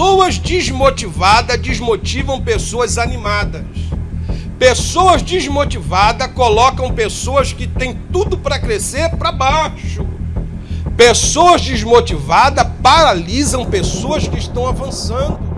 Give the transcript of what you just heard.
Pessoas desmotivadas desmotivam pessoas animadas. Pessoas desmotivadas colocam pessoas que têm tudo para crescer para baixo. Pessoas desmotivadas paralisam pessoas que estão avançando.